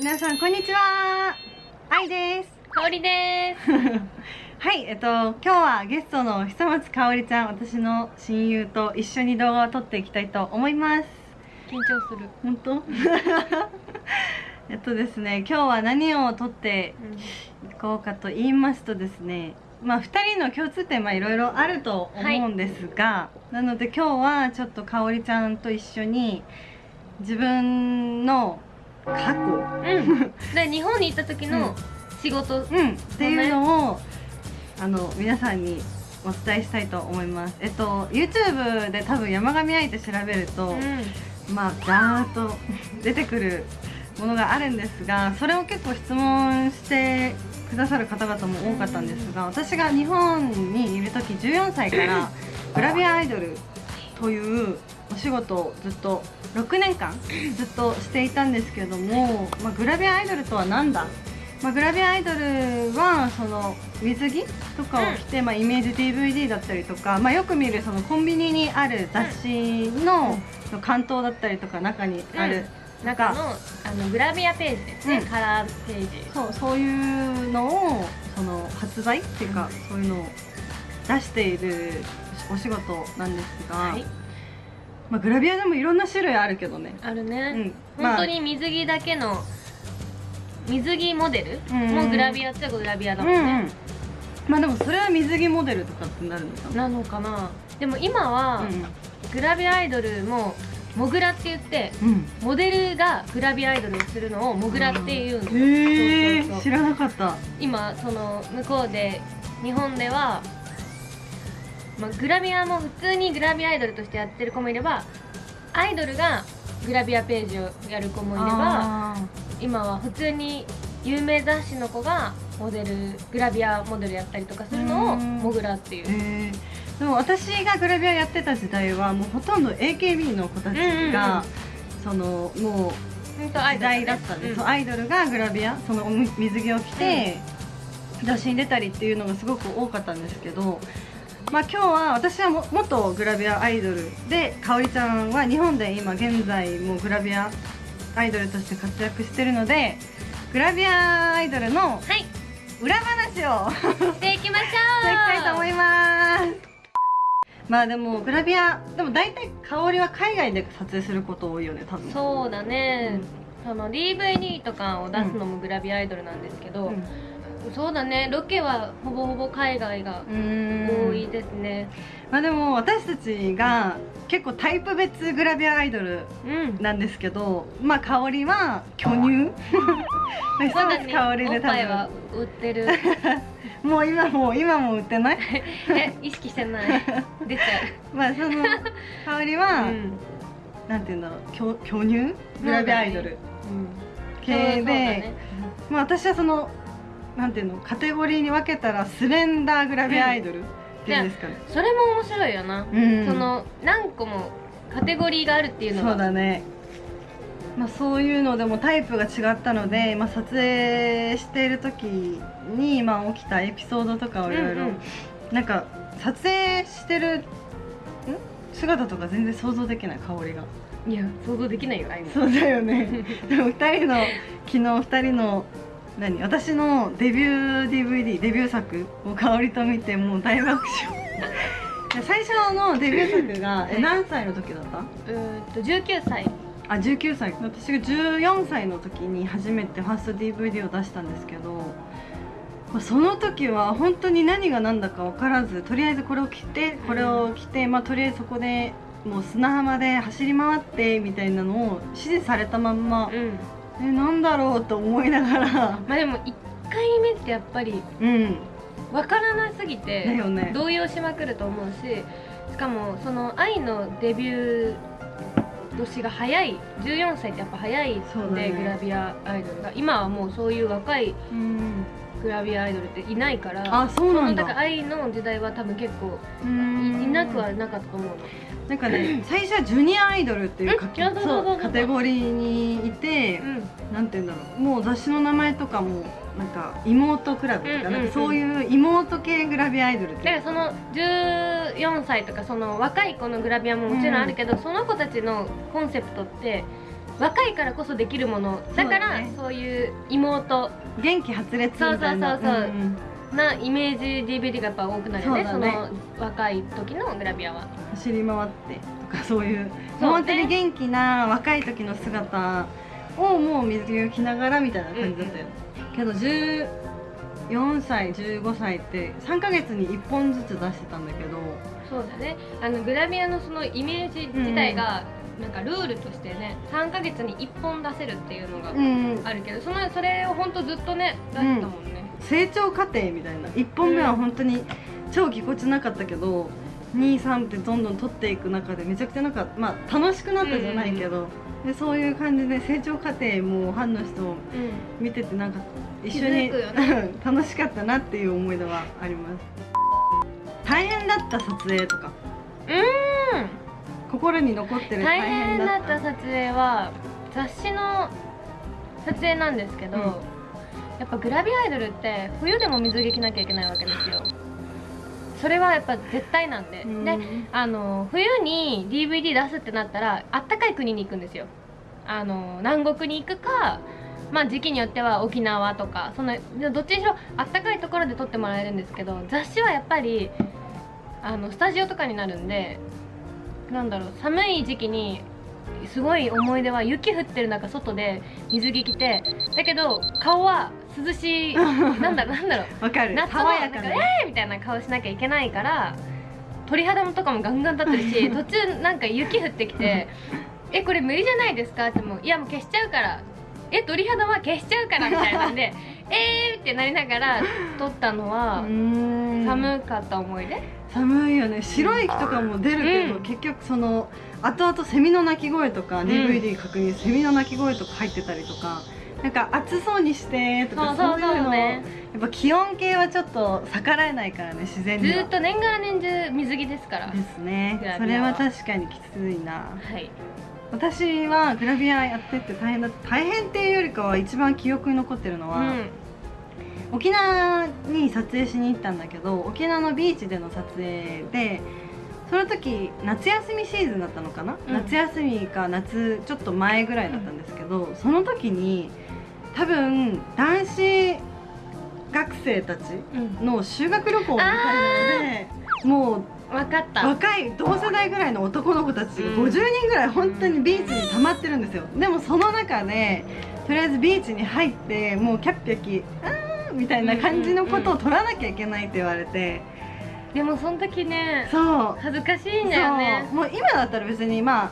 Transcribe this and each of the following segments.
皆さんこんにちは。愛です。香りです。はいえっと今日はゲストの久松香織ちゃん私の親友と一緒に動画を撮っていきたいと思います。緊張する。本当？えっとですね今日は何を撮っていこうかと言いますとですねまあ2人の共通点はいろいろあると思うんですが、なので今日はちょっと香織ちゃんと一緒に自分の過去。うん。で日本に行った時の仕事、うん、っていうのを、あの皆さんにお伝えしたいと思います。えっと YouTube で多分山上愛って調べると、まあガーッと出てくるものがあるんですがそれを結構質問してくださる方々も多かったんですが私が日本にいる時14歳からグラビアアイドルというお仕事をずっと6年間 ずっとしていたんですけども、まあ、グラビアアイドルとは何だ？まあ、グラビアアイドルはその水着とかを着て、まあ、イメージ DVD だったりとか、まあ、よく見るそのコンビニにある雑誌の関東だったりとか中にある、中のあのグラビアページですね、うん。カラーページ。そうそういうのをその発売っていうか、そういうのを出しているお仕事なんですが、はいまあ、グラビアでもいろんな種類あるけどね、あるうね、ん、本当に水着だけの水着モデルうん。もグラビアっちゃグラビアだまあ、もんね、うん。うんまあでもそれは水着モデルとかってなるのかな。なのかな。でも今は、グラビアアイドルもモグラって言ってうん、うんモデルがグラビアアイドルをするのをモグラっていうんですよ。へえ知らなかった。今その向こうで日本では、まあ、グラビアも普通にグラビアアイドルとしてやってる子もいればアイドルがグラビアページをやる子もいればあ今は普通に有名雑誌の子がモデルグラビアモデルやったりとかするのをうん。モグラっていう。えでも私がグラビアやってた時代はもうほとんど AKB の子たちが、そのもう時ドル代だったんで、うんそうアイドルがグラビアそのお水着を着て、雑誌に出たりっていうのがすごく多かったんですけど、まあ、今日は私はも元グラビアアイドルでかおりちゃんは日本で今現在もうグラビアアイドルとして活躍してるのでグラビアアイドルのはい。裏話をしていきましょう。していきたいと思います。まあでもグラビアでも大体香りは海外で撮影すること多いよね多分。そうだね、その DVD とかを出すのもグラビアアイドルなんですけど、うんそうだね。ロケはほぼほぼ海外が多いですね。まあでも私たちが結構タイプ別グラビアアイドルうん。なんですけどまあ香りは巨乳。久まだ 松香りおで多っぱいは分売ってる。もう今も今も売ってない？え 意識してない。出ちゃまあその香りうは、うん。なんて言うんだろう。巨巨乳？グラビアアイドル。うん。系そうそうだで、ね。まあ私はそのなんていうの？カテゴリーに分けたらスレンダーグラビアアイドルっていうんですかね、それも面白いよな、うん。その何個もカテゴリーがあるっていうのそうがだね。まあそういうのでもタイプが違ったので、まあ、撮影している時に、まあ、起きたエピソードとかをいろいろ。なんか撮影してるん？姿とか全然想像できない香りが。いや想像できないよああいそうだよね。でも2人の昨日2人の何？私のデビュー DVD デビュー作を香りと見てもう大爆笑。で 最初のデビュー作がえ何歳の時だった？うーんと19歳。あ19歳。私が14歳の時に初めてファースト DVD を出したんですけど、まあその時は本当に何が何だか分からずとりあえずこれを着てこれを着て、まあ、とりあえずそこでもう砂浜で走り回ってみたいなのを指示されたまんまうんえなんだろうと思いながら。まあでも1回目ってやっぱりうん。わからなすぎだて動揺しまくると思うししかもその愛のデビュー年が早い14歳ってやっぱ早いんで、そうだね。グラビアアイドルが。今はもうそういう若いうんグラビアアイドルっていないからあそうなんだ。だから愛の時代は多分結構ういなくはなかったと思うの。なんかね 最初はジュニアアイドルっていうかそうカテゴリーにいて、うん。なんて言うんだろうもう雑誌の名前とかもなんか妹クラブとか,、なんかそういう妹系グラビアアイドルってだからその14歳とかその若い子のグラビアももちろんあるけど、その子たちのコンセプトって若いからこそできるもの。だからそういう妹。元気発烈みたいな。そうそうそうそう。なイメージ DVD がやっぱ多くなるよね。その若い時のグラビアは。走り回ってとかそういう。本当に元気な若い時の姿をもう水着を着ながらみたいな感じだったよ、けど14歳15歳って3ヶ月に1本ずつ出してたんだけど。そうだね。あのグラビアのそのイメージ自体が、なんかルールとしてね3ヶ月に1本出せるっていうのがうん。あるけど、そのそれを本当ずっとね出してたもんね、成長過程みたいな。1本目は本当に超ぎこちなかったけど、23ってどんどん取っていく中でめちゃくちゃなんかまあ楽しくなったじゃないけど、でそういう感じで成長過程もファンの人を見ててなんか一緒に、気づくよ 楽しかったなっていう思い出はあります。大変だった撮影とか。うん心に残ってる大大変変だった。撮影は雑誌の撮影なんですけど、うん。やっぱグラビアアイドルって冬でも水着着なきゃいけないわけですよ。それはやっぱ絶対なんで、うん。であの冬に DVD 出すってなったらあったかい国に行くんですよ。あの南国に行くかまあ時期によっては沖縄とかそのどっちにしろあったかいところで撮ってもらえるんですけど雑誌はやっぱりあのスタジオとかになるんでなんだろう寒い時期にすごい思い出は雪降ってる中外で水着着てだけど顔は涼しい なんだろうなんだろうわかる。夏も爽やかな。えーみたいな顔しなきゃいけないから鳥肌もとかもガンガン立ってるし 途中なんか雪降ってきて「えこれ無理じゃないですか?」ってもう「いやもう消しちゃうから」「え鳥肌は消しちゃうから」みたいなんで「えー!」ってなりながら撮ったのはうん。寒かった思い出？寒いよね。白い息とかも出るけど、うん。結局その後々セミの鳴き声とか、ん。DVD 確認セミの鳴き声とか入ってたりとかなんか暑そうにしてとかそういうのねやっぱ気温計はちょっと逆らえないからね自然には。ずーっと年がら年中水着ですから。ですね。それは確かにきついな。はい私はグラビアやってって大変だ大変っていうよりかは一番記憶に残ってるのは、うん。沖縄に撮影しに行ったんだけど沖縄のビーチでの撮影でその時夏休みシーズンだったのかな、うん。夏休みか夏ちょっと前ぐらいだったんですけど、その時に多分男子学生たちうんの修学旅行みたいなのでもう分かった。若い同世代ぐらいの男の子たちがうん。50人ぐらい本当にビーチに溜まってるんですよ。でもその中でとりあえずビーチに入ってもうキャッピャキあーみたいな感じのことを取らなきゃいけないって言われて。でもその時ねそう。恥ずかしいんだよね。もう今だったら別にまあ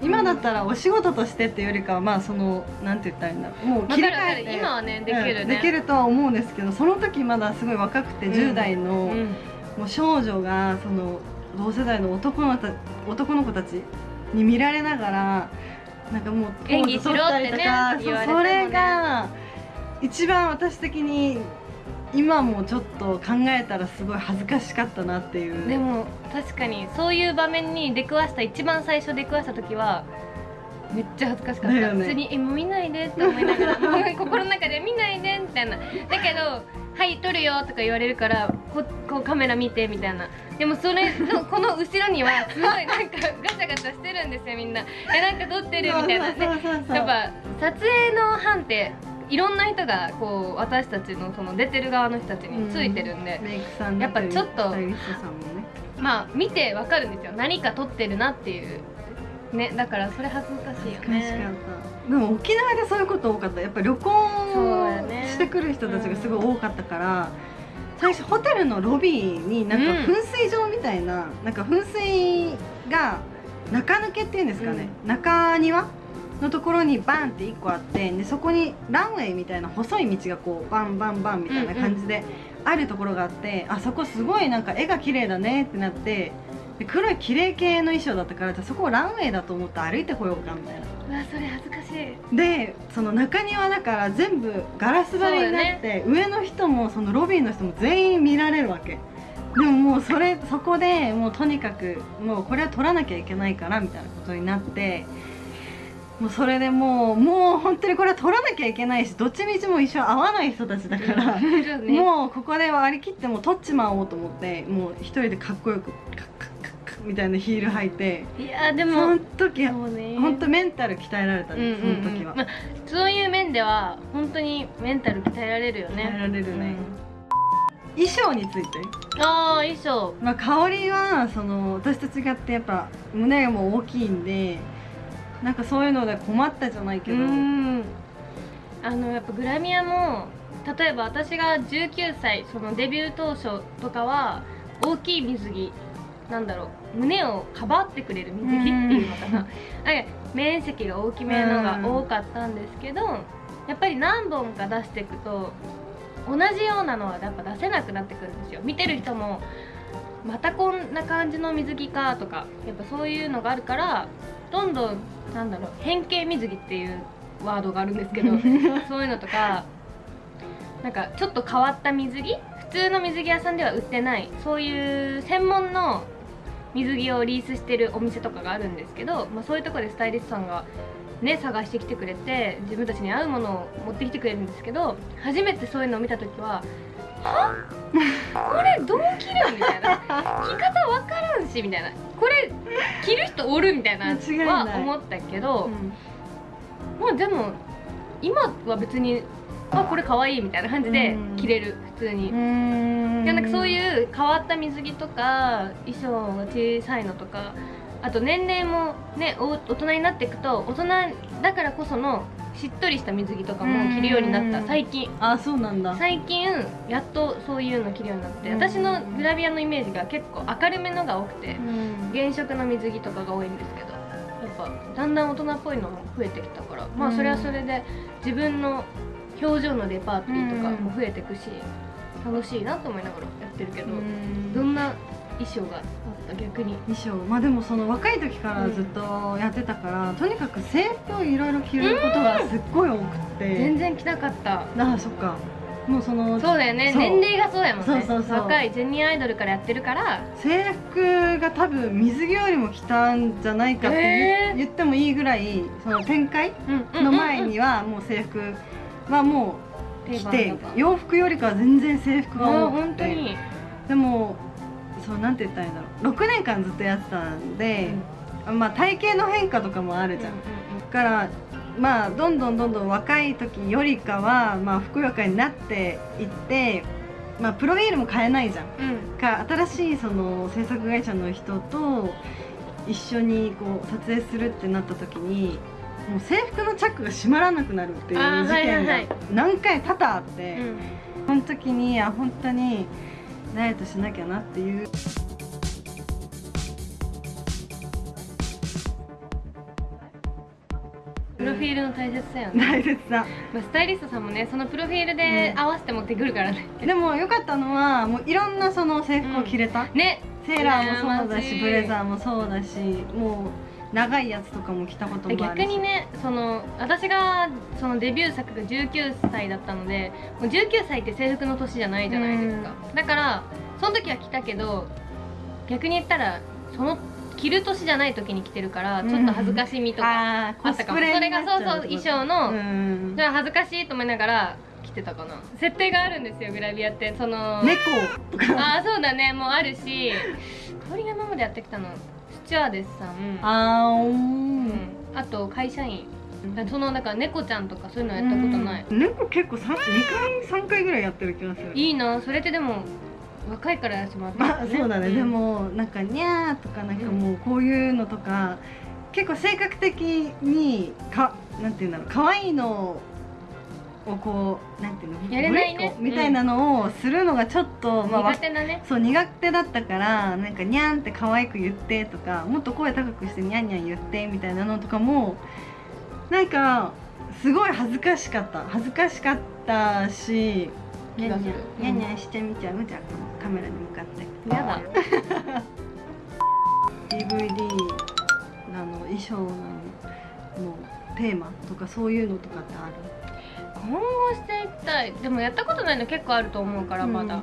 今だったらお仕事としてっていうよりかはまあそのなんて言ったらいいんだろう。もう切り替えて。る今はねできるね、うんできるとは思うんですけどその時まだすごい若くてうん。10代の、うんもう少女がその同世代の男のた男の子たちに見られながらなんかもうポ演ーズ取った技しろってねねそれが一番私的に今もちょっと考えたらすごい恥ずかしかったなっていう。でも確かにそういう場面に出くわした一番最初出くわした時はめっちゃ恥ずかしかった、ね。普通に「えもう見ないで」って思いながら心の中で「見ないで」みたいな。だけど「はい撮るよ」とか言われるからここうカメラ見てみたいな。でもそれの この後ろにはすごいなんかガチャガチャしてるんですよみんな。えなんか撮ってるみたいな。そうそうそうそうやっぱ撮影の班っていろんな人がこう私たちのその出てる側の人たちについてるんで、メイクさんやっぱちょっとまあ見てわかるんですよ。何か撮ってるなっていう。ねだからそれ恥ずかしいよねでも沖縄でそういうこと多かった。やっぱ旅行してくる人たちがすごい多かったから、最初ホテルのロビーになんかうん。噴水場みたいな、なんか噴水が中抜けっていうんですかね、中庭のところにバンって1個あってでそこにランウェイみたいな細い道がこうバンバンバンみたいな感じであるところがあって、あそこすごいなんか絵が綺麗だねってなってで黒い綺麗系の衣装だったからじゃあそこをランウェイだと思って歩いてこようかみたいな。うわそれ恥ずかしい。でその中庭だから全部ガラス張りになって、上の人もそのロビーの人も全員見られるわけ。でももうそれそこでもうとにかくもうこれは取らなきゃいけないからみたいなことになってもうそれでもうもう本当にこれは取らなきゃいけないしどっちみちもう一生会わない人たちだから、ね。もうここで割り切ってもう取っちまおうと思ってもう一人でかっこよくカッカッカッカッみたいなヒール履いて。いやでもその時はそうね。本当メンタル鍛えられたね、うんうんうん。その時は、まあそういう面では本当にメンタル鍛えられるよね。鍛えられるね、衣装について、うんああ衣装。まあ、香りはその私と違ってやっぱ胸がもう大きいんでなんかそういうので困ったじゃないけど、うん。あのやっぱグラミアも例えば私が19歳そのデビュー当初とかは大きい水着なんだろう胸をかばってくれる水着っていうのかな。面積が大きめのが多かったんですけどやっぱり何本か出していくと同じようなのはやっぱ出せなくなってくるんですよ。見てる人もまたこんな感じの水着かとかやっぱそういうのがあるからどんどんなんだろう変形水着っていうワードがあるんですけど そういうのとかなんかちょっと変わった水着普通の水着屋さんでは売ってないそういう専門の水着をリースしてるお店とかがあるんですけど、まあ、そういうところでスタイリストさんがね探してきてくれて自分たちに合うものを持ってきてくれるんですけど初めてそういうのを見た時は「は？これどう着るん?」みたいな「着方わからんし」みたいな「これ着る人おる?」みたいなは思ったけど、うんまあでも今は別にあこれ可愛いみたいな感じでうん。着れる普通に。う。ん。でなんかそういう変わった水着とか衣装が小さいのとかあと年齢もねお大人になっていくと大人だからこそのしっとりした水着とかも着るようになった。うん最近。あそうなんだ。最近やっとそういうの着るようになって。うん。私のグラビアのイメージが結構明るめのが多くてうん。原色の水着とかが多いんですけどやっぱだんだん大人っぽいのも増えてきたからまうん。あそれはそれで自分の表情のレパートリーとかも増えていくし楽しいなと思いながらやってるけどどんな衣装があった？逆に。衣装。まあでもその若い時からずっとやってたから、とにかく制服をいろいろ着ることがすっごい多くって、全然着なかった。ああそっか。もうそのそうだよね。年齢がそうやもんね。そうそうそう。若いジェニーアイドルから。やってるから制服が多分水着よりも着たんじゃないかって言ってもいいぐらいその展開の前にはもう制服はもう着て洋服よりかは全然制服が多くて。本当に。でもそうなんて言ったらいいんだろう。6年間ずっとやってたんで、まあ体型の変化とかもあるじゃん、だからまあどんどんどんどん若い時よりかはまあふくよかになっていってまあプロフィールも変えないじゃんうん。うん。か新しいその制作会社の人と一緒にこう撮影するってなった時にもう制服のチャックが閉まらなくなるっていう事件がはいはいはい。何回多々あって、うん。その時にあ本当にダイエットしなきゃなっていう。プロフィールの大切さよね、大切さ。まあ、スタイリストさんもねそのプロフィールで合わせて持ってくるからね、でも良かったのはもういろんなその制服を着れた、ねセーラーもそうだしブレザーもそうだしもう長いやつとかも着たこともあるし。逆にねその私がそのデビュー作が19歳だったのでもう19歳って制服の年じゃないじゃないですか、だからその時は着たけど逆に言ったらその着る年じゃない時に着てるからちょっと恥ずかしみとかあったかも、コスプレそれがそうそう衣装の、うん。それは恥ずかしいと思いながら着てたかな。設定があるんですよグラビアって。その猫とか。ああそうだね。もうあるし。香りが今までやってきたの。スチュワーデスさん。あーううん。んあと会社員。そのだから猫ちゃんとかそういうのやったことない。うん。猫結構2回3回ぐらいやってる気がする。いいな。それってでも若いからやらせてもらったまあそうだね、ん。でもなんかニャーとかなんかもうこういうのとか結構性格的にかなんていうんだろう。可愛いのをこうなんていうのやれないね。みたいなのをするのがちょっと、まあわ苦手なね。そう苦手だったからなんかニャンって可愛く言ってとかもっと声高くしてニャンニャン言ってみたいなのとかもなんかすごい恥ずかしかった。恥ずかしかったしニャンニャン気がする。ニャンニャンしてみちゃうじゃあカメラに向かって。やだ。DVD なの衣装なののテーマとかそういうのとかってある？今後していきたい。でもやったことないの結構あると思うからまだ、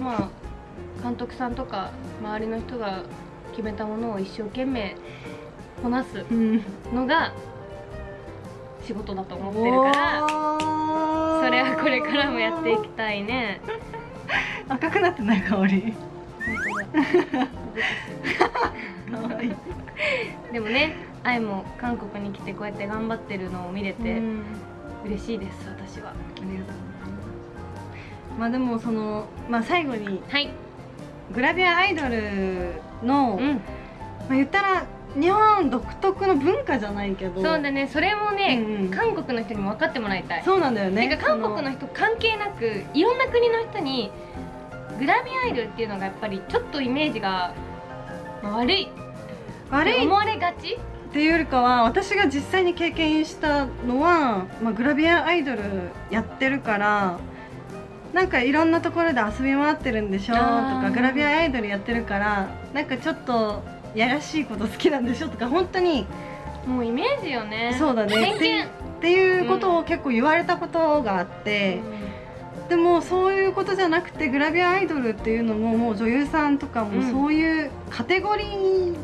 まあ監督さんとか周りの人が決めたものを一生懸命こなすうん。のが仕事だと思ってるからそれはこれからもやっていきたいね。赤くなってない香り。でもね愛も韓国に来てこうやって頑張ってるのを見れて嬉しいです私は。ありがとうございます。まあでもそのまあ最後にはい。グラビアアイドルの、うん。まあ言ったら日本独特の文化じゃないけど。そうだね。それもね、うんうん。韓国の人にも分かってもらいたい。そうなんだよね。韓国の人関係なくいろんな国の人にグラビアアイドルっていうのがやっぱりちょっとイメージが、まあ悪い。悪い。思われがちっていうよりかは私が実際に経験したのは、まあ、グラビアアイドルやってるからなんかいろんなところで遊び回ってるんでしょとかグラビアアイドルやってるからなんかちょっとやらしいこと好きなんでしょとか本当にもうイメージよね。そうだね。っていうことを結構言われたことがあって、でもそういうことじゃなくてグラビアアイドルっていうのももう女優さんとかもうん。そういうカテゴリー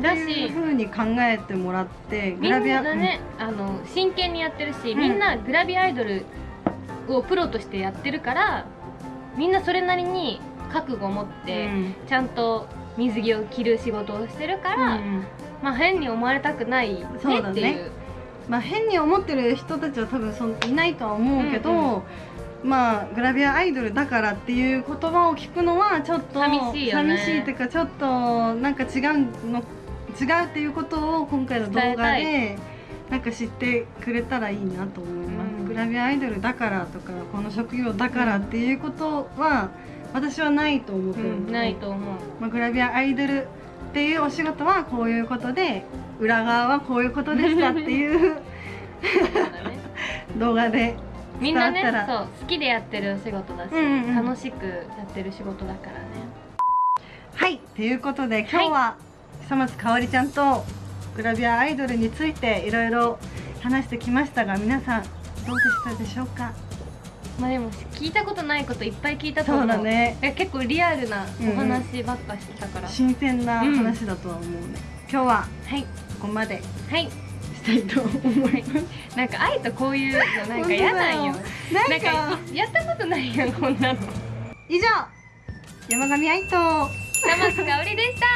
だしふうに考えてもらってみんなね、あの真剣にやってるし、うん。みんなグラビアアイドルをプロとしてやってるからみんなそれなりに覚悟を持って、うん。ちゃんと水着を着る仕事をしてるから、うん。まあ変に思われたくないねそうだね。っていう。まあ、変に思ってる人たちは多分そんいないとは思うけど、うん。まあグラビアアイドルだからっていう言葉を聞くのはちょっと寂しいよね。寂しいっていうかちょっとなんか違うの違うっていうことを今回の動画でなんか知ってくれたらいいなと思います、うん。グラビアアイドルだからとかこの職業だからっていうことは私はないと思ってるので、ないと思う。まあ、グラビアアイドルっていうお仕事はこういうことで裏側はこういうことでしたっていう 動画でみんなねそう好きでやってるお仕事だし、うんうんうん。楽しくやってる仕事だからね。はいということで今日は久松かおりちゃんとグラビアアイドルについていろいろ話してきましたが皆さんどうでしたでしょうか？まあでも聞いたことないこといっぱい聞いたと思そううだね。いや結構リアルなお話ばっかしてたから、新鮮な話だとは思うね、今日ははい。ここまで。はい。したいと思います。なんか愛とこういうのなんか嫌なんよ。なんかやったことないやんこんなの以上。山上愛と。玉須かおりでした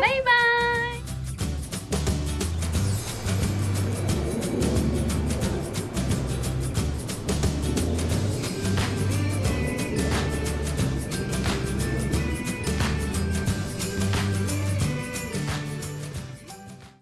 バイバイ